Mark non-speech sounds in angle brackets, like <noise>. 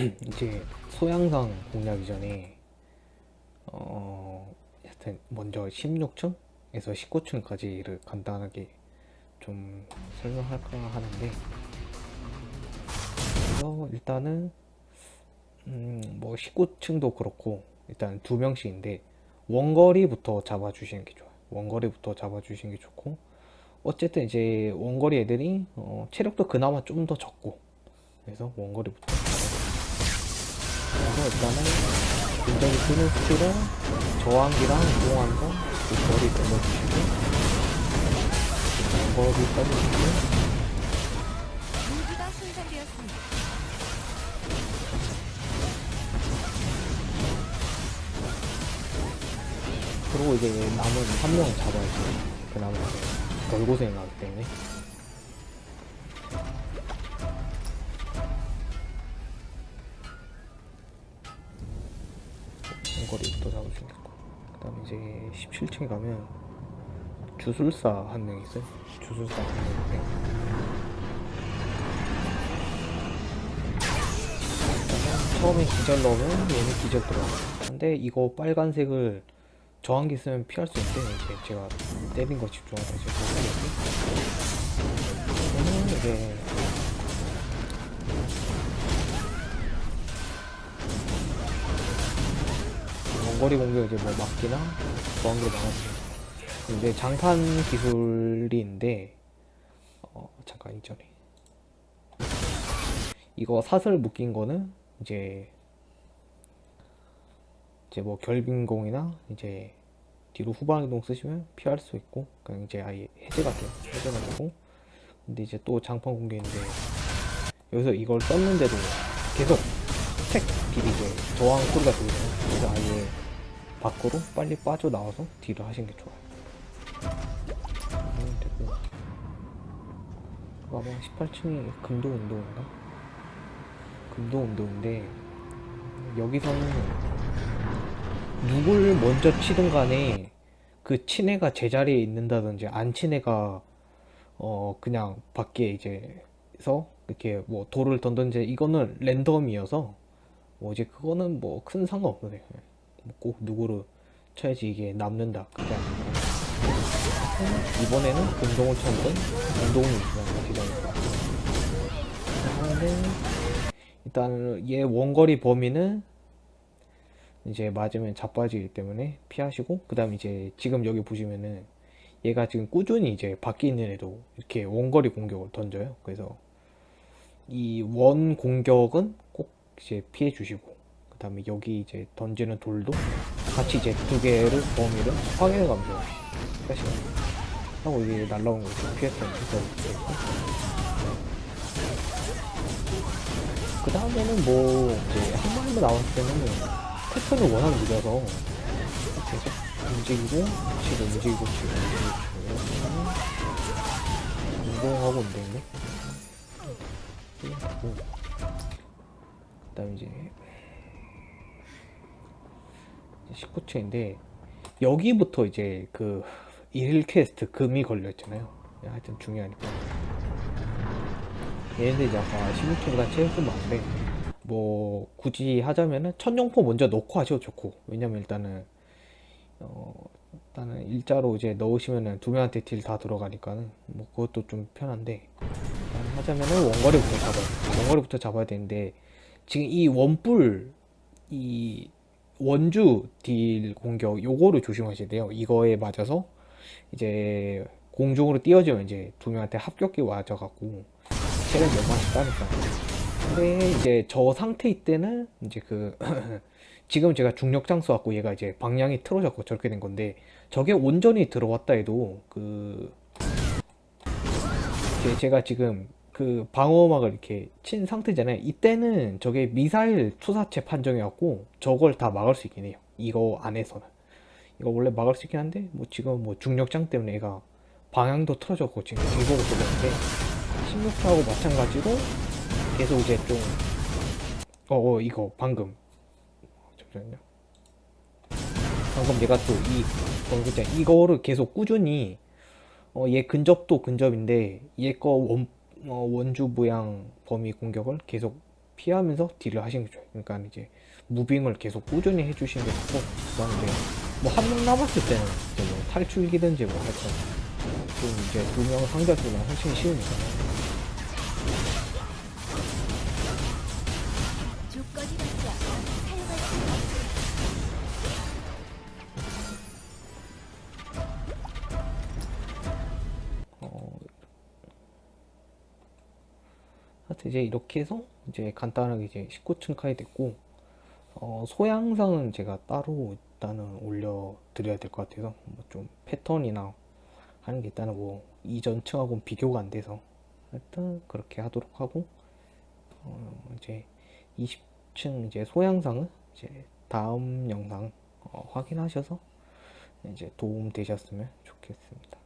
<clears throat> 이제 소양상 공략 이전에 어 하여튼 먼저 16층에서 19층까지를 간단하게 좀 설명할까 하는데 그래서 일단은 음뭐 19층도 그렇고 일단 두 명씩인데 원거리부터 잡아주시는 게 좋아요. 원거리부터 잡아주시는 게 좋고 어쨌든 이제 원거리 애들이 어 체력도 그나마 좀 더 적고 그래서 원거리부터 그래서 일단은 굉장히 쓰는 스킬은 저항기랑 이동하는 거 거리 돌려주시고 원거리까지 주시고 무기가 손상되었습니다. 그리고 이제 남은 한 명을 잡아야지 그나마 이제 덜 고생이 나기 때문에 원거리부터 잡으시면 되고 그 다음에 이제 17층에 가면 주술사 한 명 있어요. 주술사 한 명인데 일단은 처음에 기절 넣으면 얘는 기절 들어가 근데 이거 빨간색을 저항기 쓰면 피할 수 있는데 제가 때린 거 집중하다 이제 못하겠네 얘는 이제 원거리 공격 이제 뭐 막기나 저항기로 막아주죠 근데 장판 기술인데 어 잠깐 이전에 이거 사슬 묶인 거는 이제 이제 뭐 결빙공이나 이제 뒤로 후방 이동 쓰시면 피할 수 있고 그냥 이제 아예 해제가 돼요. 해제가 되고. 근데 이제 또 장판 공개인데 여기서 이걸 썼는데도 계속 책 딜이 이제 저항 소리가 들리잖아요. 그래서 아예 밖으로 빨리 빠져나와서 딜을 하시는 게 좋아요 음, 아마 18층이 금도 운동인가? 금도 운동인데 여기서는 누굴 먼저 치든 간에 그 친애가 제자리에 있는다든지 안 친애가 어 그냥 밖에 이제서 이렇게 뭐 돌을 던던지 이거는 랜덤이어서 뭐 이제 그거는 뭐 큰 상관없어요. 뭐꼭 누구를 쳐야지 이게 남는다. 그게 아니라 이번에는 금동을 쳤든 운동이 그냥 기다리고 하는데 일단 얘 원거리 범위는 이제 맞으면 자빠지기 때문에 피하시고 그 다음 이제 지금 여기 보시면은 얘가 지금 꾸준히 이제 밖에 있는 애도 이렇게 원거리 공격을 던져요. 그래서 이 원 공격은 꼭 이제 피해 주시고 그 다음에 여기 이제 던지는 돌도 같이 이제 두 개를 범위를 확인해 가면서 하시면 하고 이게 날라오는 거 이제 피했던 그 다음에는 뭐 이제 한 마리만 나왔을 때는 패턴이 워낙 느려서 계속 움직이고 치고 움직이고 치고 움직이고 운동하고 운동네 그 다음 이제 19층인데 여기부터 이제 그 일일 퀘스트 금이 걸려 있잖아요. 하여튼 중요하니까. 얘네들 이제 아까 16층보다 체력 좀 많은데 뭐 굳이 하자면은 천룡포 먼저 넣고 하셔도 좋고. 왜냐면 일단은 어 일단은 일자로 이제 넣으시면은 두 명한테 딜 다 들어가니까는 뭐 그것도 좀 편한데. 하자면은 원거리부터 잡아요 원거리부터 잡아야 되는데 지금 이 원뿔 이 원주 딜 공격 요거를 조심하셔야 돼요. 이거에 맞아서 이제 공중으로 띄워지면 이제 두 명한테 합격기 맞아갖고 체력 몇 만씩 따니까. 근데 이제 저 상태일 때는 이제 그 <clears throat> 지금 제가 중력장 쏘았고 얘가 이제 방향이 틀어졌고 저렇게 된 건데 저게 온전히 들어왔다 해도 그 제가 지금 그 방어막을 이렇게 친 상태잖아요. 이때는 저게 미사일 투사체 판정이었고 저걸 다 막을 수 있긴 해요. 이거 안에서는. 이거 원래 막을 수 있긴 한데 뭐 지금 뭐 중력장 때문에 얘가 방향도 틀어졌고 지금 뒤보고 쏘는데 16타하고 마찬가지로 계속 이제 좀 어, 어 이거 방금. 잠시만요. 방금 얘가 또 이 방금 이거를 계속 꾸준히 어, 얘 근접도 근접인데 얘 거 원, 어, 원주 모양 범위 공격을 계속 피하면서 딜을 게 좋아요. 그러니까 이제 무빙을 계속 꾸준히 해주시는 게 좋고 그다음에 이제 뭐한 명 남았을 때는 이제 뭐 탈출기든지 뭐 하여튼 좀 이제 두 명 상대 두명 훨씬 쉬우니까 이제 이렇게 해서 이제 간단하게 이제 19층 카이 됐고 어, 소양상은 제가 따로 일단은 올려 드려야 될 것 같아서 뭐 좀 패턴이나 하는 게 일단은 뭐 이전 층하고는 비교가 안 돼서 일단 그렇게 하도록 하고 어, 이제 20층 이제 소양상은 이제 다음 영상 어, 확인하셔서 이제 도움 되셨으면 좋겠습니다.